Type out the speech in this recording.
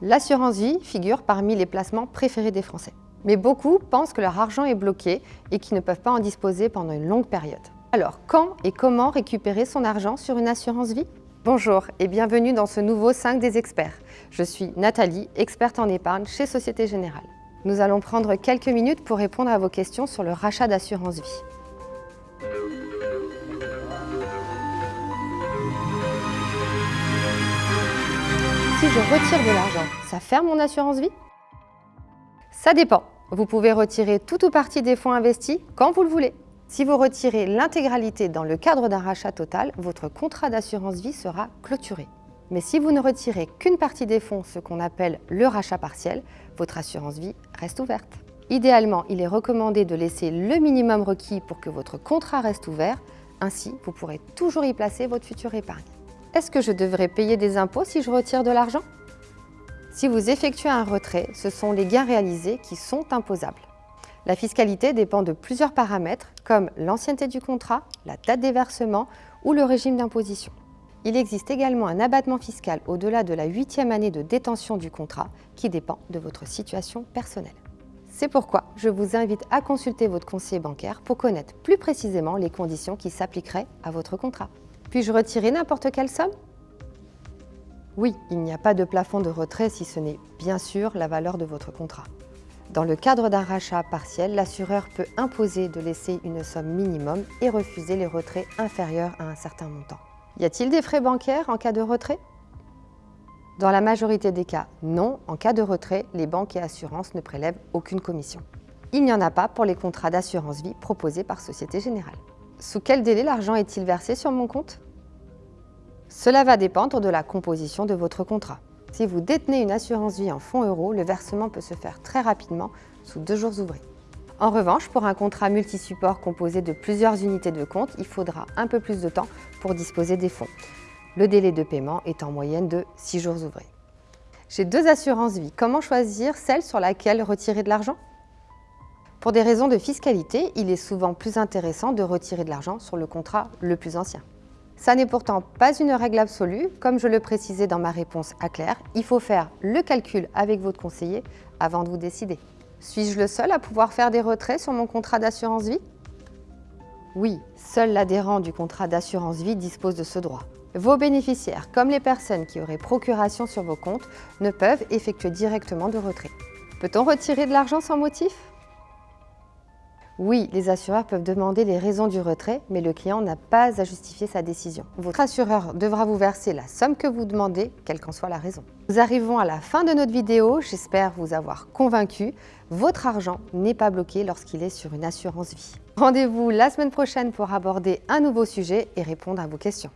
L'assurance vie figure parmi les placements préférés des Français. Mais beaucoup pensent que leur argent est bloqué et qu'ils ne peuvent pas en disposer pendant une longue période. Alors, quand et comment récupérer son argent sur une assurance vie? Bonjour et bienvenue dans ce nouveau 5 des experts. Je suis Nathalie, experte en épargne chez Société Générale. Nous allons prendre quelques minutes pour répondre à vos questions sur le rachat d'assurance vie. Si je retire de l'argent, ça ferme mon assurance vie? Ça dépend. Vous pouvez retirer tout ou partie des fonds investis quand vous le voulez. Si vous retirez l'intégralité dans le cadre d'un rachat total, votre contrat d'assurance vie sera clôturé. Mais si vous ne retirez qu'une partie des fonds, ce qu'on appelle le rachat partiel, votre assurance vie reste ouverte. Idéalement, il est recommandé de laisser le minimum requis pour que votre contrat reste ouvert, ainsi vous pourrez toujours y placer votre future épargne. Est-ce que je devrais payer des impôts si je retire de l'argent? Si vous effectuez un retrait, ce sont les gains réalisés qui sont imposables. La fiscalité dépend de plusieurs paramètres comme l'ancienneté du contrat, la date des versements ou le régime d'imposition. Il existe également un abattement fiscal au-delà de la huitième année de détention du contrat qui dépend de votre situation personnelle. C'est pourquoi je vous invite à consulter votre conseiller bancaire pour connaître plus précisément les conditions qui s'appliqueraient à votre contrat. Puis-je retirer n'importe quelle somme? Oui, il n'y a pas de plafond de retrait si ce n'est bien sûr la valeur de votre contrat. Dans le cadre d'un rachat partiel, l'assureur peut imposer de laisser une somme minimum et refuser les retraits inférieurs à un certain montant. Y a-t-il des frais bancaires en cas de retrait? Dans la majorité des cas, non. En cas de retrait, les banques et assurances ne prélèvent aucune commission. Il n'y en a pas pour les contrats d'assurance vie proposés par Société Générale. Sous quel délai l'argent est-il versé sur mon compte? Cela va dépendre de la composition de votre contrat. Si vous détenez une assurance vie en fonds euros, le versement peut se faire très rapidement, sous deux jours ouvrés. En revanche, pour un contrat multi-support composé de plusieurs unités de compte, il faudra un peu plus de temps pour disposer des fonds. Le délai de paiement est en moyenne de 6 jours ouvrés. J'ai deux assurances vie. Comment choisir celle sur laquelle retirer de l'argent? Pour des raisons de fiscalité, il est souvent plus intéressant de retirer de l'argent sur le contrat le plus ancien. Ça n'est pourtant pas une règle absolue. Comme je le précisais dans ma réponse à Claire, il faut faire le calcul avec votre conseiller avant de vous décider. Suis-je le seul à pouvoir faire des retraits sur mon contrat d'assurance vie? Oui, seul l'adhérent du contrat d'assurance vie dispose de ce droit. Vos bénéficiaires, comme les personnes qui auraient procuration sur vos comptes, ne peuvent effectuer directement de retrait. Peut-on retirer de l'argent sans motif? Oui, les assureurs peuvent demander les raisons du retrait, mais le client n'a pas à justifier sa décision. Votre assureur devra vous verser la somme que vous demandez, quelle qu'en soit la raison. Nous arrivons à la fin de notre vidéo, j'espère vous avoir convaincu. Votre argent n'est pas bloqué lorsqu'il est sur une assurance vie. Rendez-vous la semaine prochaine pour aborder un nouveau sujet et répondre à vos questions.